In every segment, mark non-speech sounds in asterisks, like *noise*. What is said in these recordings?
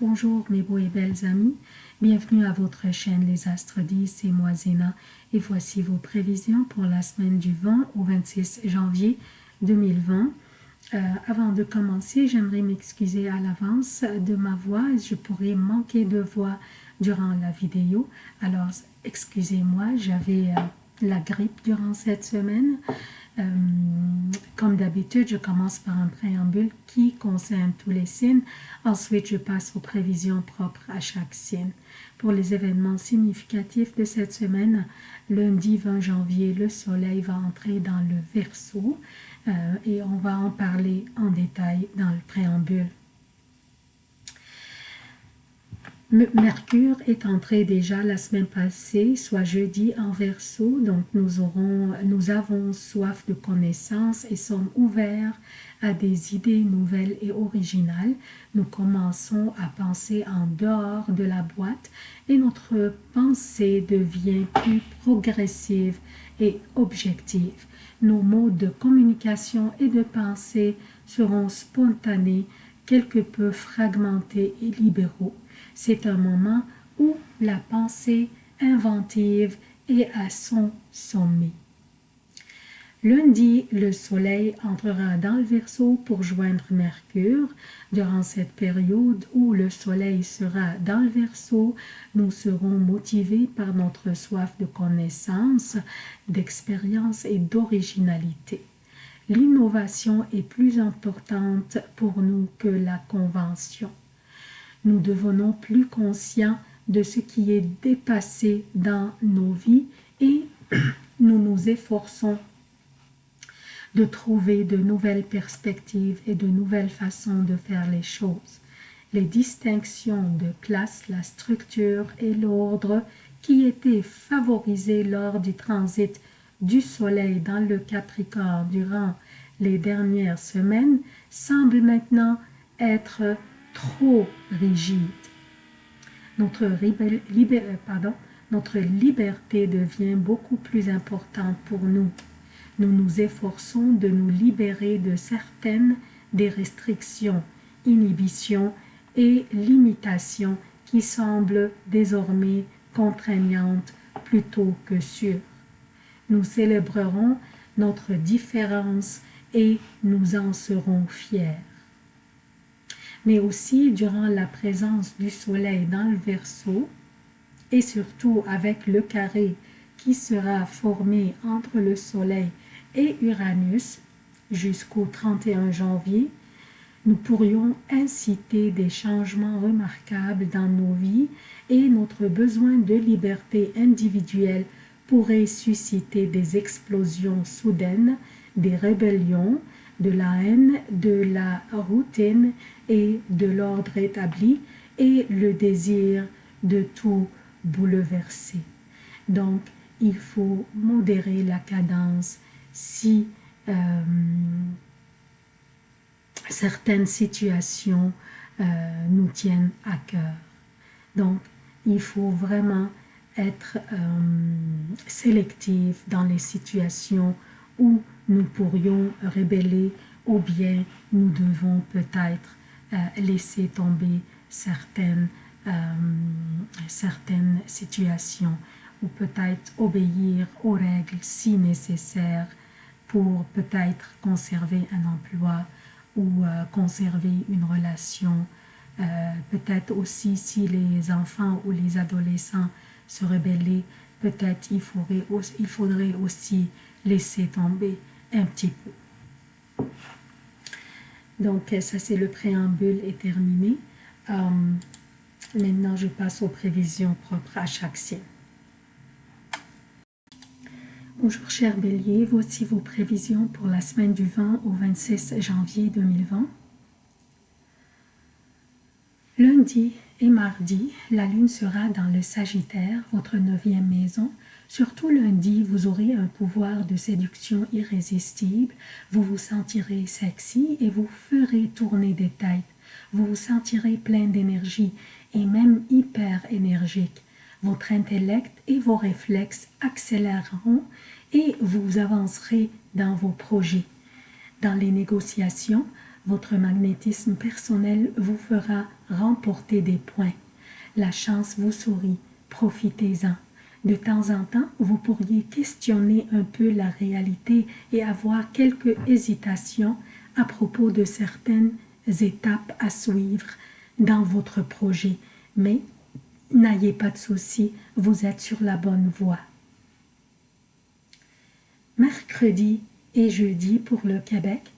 Bonjour mes beaux et belles amis, bienvenue à votre chaîne Les Astres 10, et moi Zéna et voici vos prévisions pour la semaine du 20 au 26 janvier 2020. Euh, avant de commencer, j'aimerais m'excuser à l'avance de ma voix, je pourrais manquer de voix durant la vidéo, alors excusez-moi, j'avais euh, la grippe durant cette semaine. Euh, comme d'habitude, je commence par un préambule qui concerne tous les signes. Ensuite, je passe aux prévisions propres à chaque signe. Pour les événements significatifs de cette semaine, lundi 20 janvier, le soleil va entrer dans le Verseau et on va en parler en détail dans le préambule. Mercure est entré déjà la semaine passée, soit jeudi en verso, donc nous, nous avons soif de connaissances et sommes ouverts à des idées nouvelles et originales. Nous commençons à penser en dehors de la boîte et notre pensée devient plus progressive et objective. Nos modes de communication et de pensée seront spontanés, quelque peu fragmentés et libéraux. C'est un moment où la pensée inventive est à son sommet. Lundi, le soleil entrera dans le Verseau pour joindre Mercure. Durant cette période où le soleil sera dans le Verseau, nous serons motivés par notre soif de connaissance, d'expérience et d'originalité. L'innovation est plus importante pour nous que la convention nous devenons plus conscients de ce qui est dépassé dans nos vies et *clears throat* nous nous efforçons de trouver de nouvelles perspectives et de nouvelles façons de faire les choses. Les distinctions de classe, la structure et l'ordre qui étaient favorisés lors du transit du Soleil dans le Capricorne durant les dernières semaines semblent maintenant être trop rigide. Notre, euh, notre liberté devient beaucoup plus importante pour nous. Nous nous efforçons de nous libérer de certaines des restrictions, inhibitions et limitations qui semblent désormais contraignantes plutôt que sûres. Nous célébrerons notre différence et nous en serons fiers mais aussi durant la présence du soleil dans le Verseau et surtout avec le carré qui sera formé entre le soleil et Uranus jusqu'au 31 janvier, nous pourrions inciter des changements remarquables dans nos vies et notre besoin de liberté individuelle pourrait susciter des explosions soudaines, des rébellions, de la haine, de la routine et de l'ordre établi et le désir de tout bouleverser. Donc, il faut modérer la cadence si euh, certaines situations euh, nous tiennent à cœur. Donc, il faut vraiment être euh, sélectif dans les situations où nous pourrions rébeller ou bien nous devons peut-être euh, laisser tomber certaines, euh, certaines situations ou peut-être obéir aux règles si nécessaires pour peut-être conserver un emploi ou euh, conserver une relation. peut-être aussi si les enfants ou les adolescents se rebellaient, peut-être il il faudrait aussi laisser tomber un petit peu. Donc, ça, c'est le préambule est terminé. Euh, maintenant, je passe aux prévisions propres à chaque signe. Bonjour, cher Bélier. Voici vos prévisions pour la semaine du 20 au 26 janvier 2020. Lundi et mardi, la lune sera dans le Sagittaire, votre neuvième maison, Surtout lundi, vous aurez un pouvoir de séduction irrésistible, vous vous sentirez sexy et vous ferez tourner des têtes. Vous vous sentirez plein d'énergie et même hyper énergique. Votre intellect et vos réflexes accéléreront et vous avancerez dans vos projets. Dans les négociations, Votre magnétisme personnel vous fera remporter des points. La chance vous sourit, profitez-en. De temps en temps, vous pourriez questionner un peu la réalité et avoir quelques hésitations à propos de certaines étapes à suivre dans votre projet, mais n'ayez pas de soucis, vous êtes sur la bonne voie. Mercredi et jeudi pour le Québec,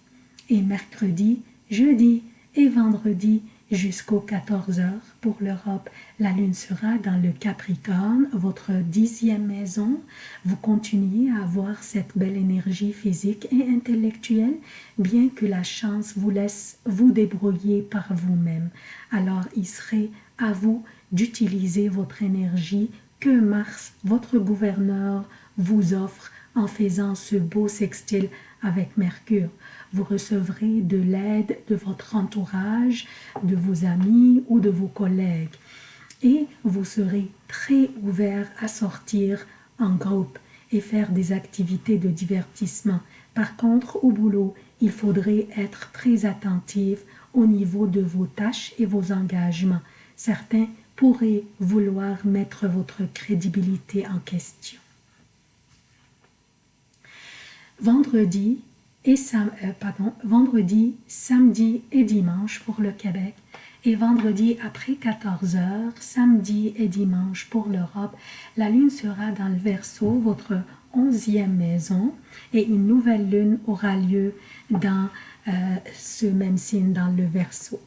et mercredi, jeudi et vendredi jusqu'aux 14 heures pour l'Europe. La lune sera dans le Capricorne, votre dixième maison. Vous continuez à avoir cette belle énergie physique et intellectuelle, bien que la chance vous laisse vous débrouiller par vous-même. Alors il serait à vous d'utiliser votre énergie que Mars, votre gouverneur, vous offre en faisant ce beau sextile avec Mercure. Vous recevrez de l'aide de votre entourage, de vos amis ou de vos collègues. Et vous serez très ouvert à sortir en groupe et faire des activités de divertissement. Par contre, au boulot, il faudrait être très attentif au niveau de vos tâches et vos engagements. Certains pourraient vouloir mettre votre crédibilité en question. Vendredi, et euh, pardon, vendredi, samedi et dimanche pour le Québec et vendredi après 14 heures, samedi et dimanche pour l'Europe, la lune sera dans le Verseau, votre onzième maison, et une nouvelle lune aura lieu dans euh, ce même signe, dans le Verseau.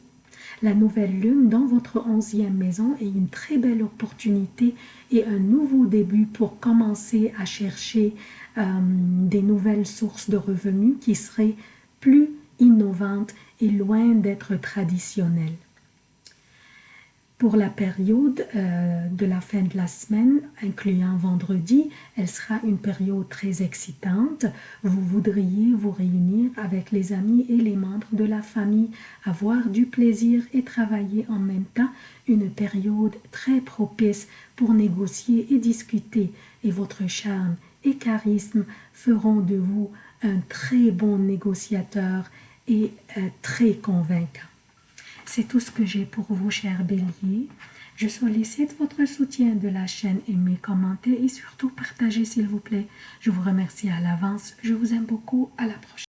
La nouvelle lune dans votre onzième maison est une très belle opportunité et un nouveau début pour commencer à chercher euh, des nouvelles sources de revenus qui seraient plus innovantes et loin d'être traditionnelles. Pour la période euh, de la fin de la semaine, incluant vendredi, elle sera une période très excitante. Vous voudriez vous réunir avec les amis et les membres de la famille, avoir du plaisir et travailler en même temps. Une période très propice pour négocier et discuter. Et votre charme charisme feront de vous un très bon négociateur et très convaincant. C'est tout ce que j'ai pour vous, chers béliers. Je sollicite votre soutien de la chaîne, aimez, commentez et surtout partagez s'il vous plaît. Je vous remercie à l'avance. Je vous aime beaucoup. À la prochaine.